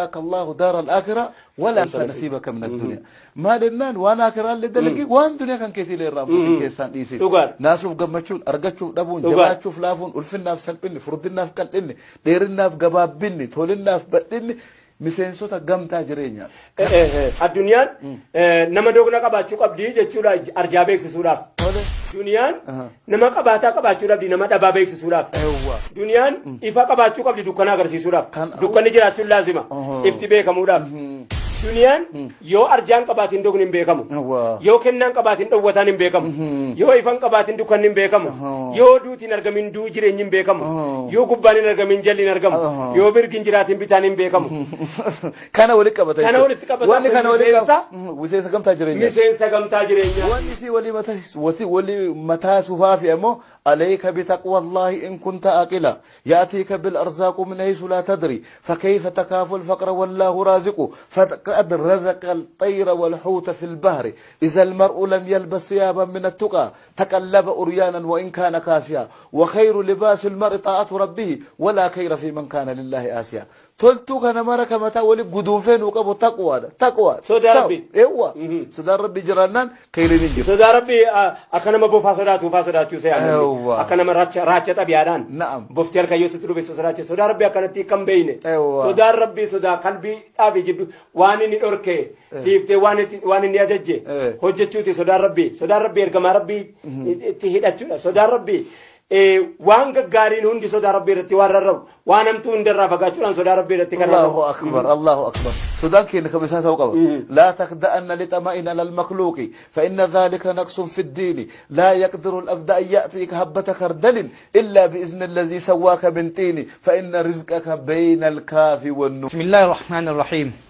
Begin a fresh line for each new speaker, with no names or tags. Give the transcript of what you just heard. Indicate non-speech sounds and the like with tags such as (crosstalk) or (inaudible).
الله دار الآخرة ولا أنسى نصيبك من الدنيا ما دلنا وانا آخرة اللي دلقي وان دنيا كان كثير للرام في كيسان إيسي
ناسوف
قمتشون أرقتشوف دبون جماعتشوف
لافون
ألفنا في سلبني فردنا في قلقني ديرنا في قبابني تولنا في بطني miseensota gamtaa jireenyaa
Eh, eh, eh, Addunyaan eh, nama doogna qabaachuu qabdi jechuudha arjaa beeksisuudhaaf. Duniyaan nama qabaataa qabaachuu qabdi nama dhabaa beeksisuudhaaf. Duniyaan ifa qabaachuu qabdi dukkana agarsiisuudhaaf.
Kan-
Dukkanni jiraachuun laazima. Ifti beekamuudhaaf. Duniyaan yoo arjaan qabaatiin dogni hin beekamu. Yoo kennaan qabaatiin dhowwataan hin beekamu. Yoo ifan qabaatiin dukkanni hin beekamu. Yoo duutiin argamin duu jireenyi hin beekamu. Yoo gubbaan hin argamin jalli hin argamu. Yoo mirgi hin jiraatiin bitaan hin beekamu. (laughs)
kana walitti qabata
Kana walitti qabata.
wanni kana walitti qabata miseensa gamtaa jireenyaa
Miseensa gamtaa jireenyaa.
wanni si walii mataa walii mataa sufaafi ammoo عليك بتقوى الله إن كنت أقلا يأتيك بالأرزاق من حيث لا تدري فكيف تكاف الفقر والله رازقه فقد رزق الطير والحوت في البحر إذا المرء لم يلبس ثيابا من التقى تقلب أريانا وإن كان كاسيا وخير لباس المرء طاعة ربه ولا خير في من كان لله آسيا تلتو كان مرك متى ولي قدوفين وقبو تقوى تقوى
صدى ربي.
ايوه
مهم.
صدى ربي جرانان كيلين جر
Sodaa rabbii ah, akka nama bofaa sodaatu ufaa sodaachuu
Yawwa.
Akka nama raacha raacha xabiyaadhaan.
Na'am.
Bofti harka yoo sitti dhubeessu sodaachuu. Sodaa rabbii akkanatti kan beeyne.
Yawwa.
Sodaan rabbii sodaa qalbii dhaabii jibdu waan inni dhorke dhiiftee waan itti- waan inni ajajje
Eh.
hojjechuuti sodaan rabbii. Sodaan rabbii ergamaa rabbii itti hidhachuudha. Sodaan rabbii eh, waan gaggaariin hundi sodaa rabbii irratti waan rarra'u waan hamtuu hundarraa fagaachuudhaan sodaa rabbii irratti kan rarra'u.
الله أكبر الله أكبر سودان كين كما ساتوقع لا تخدأن لطمئن على المخلوق فإن ذلك نقص في الدين لا يقدر الأبد أن يأتيك هبة خردل إلا بإذن الذي سواك من طين فإن رزقك بين الكاف والنون
بسم الله الرحمن الرحيم